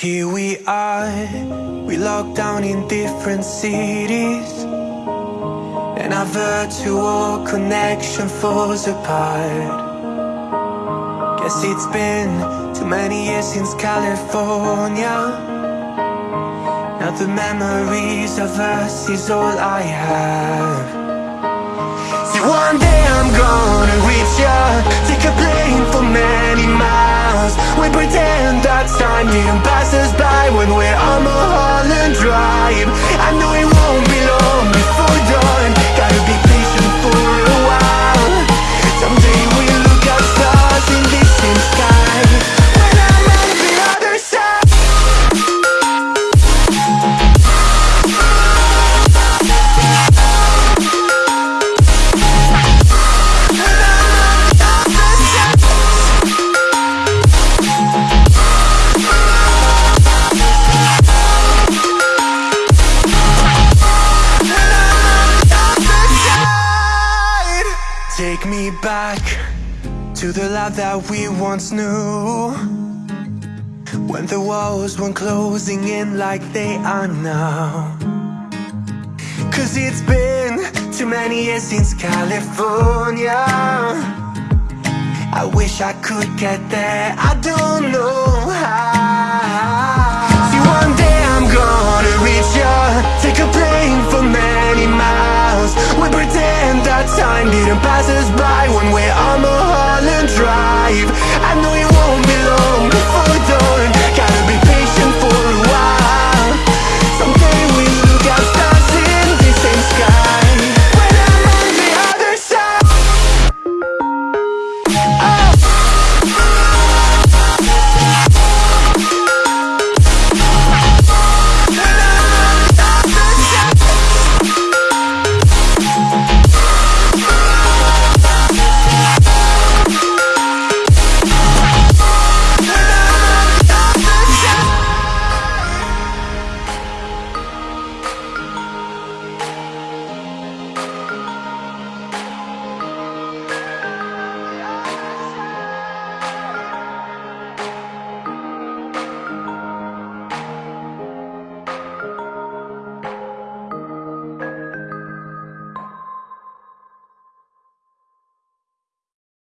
Here we are, we locked down in different cities And our virtual connection falls apart. Guess it's been too many years since California. Now the memories of us is all I have. See one day I'm gonna reach ya time didn't pass us by When we're on Mulholland Drive. I know Take me back to the life that we once knew. When the walls weren't closing in like they are now. Cause it's been too many years since California. I wish I could get there, I don't know how pretend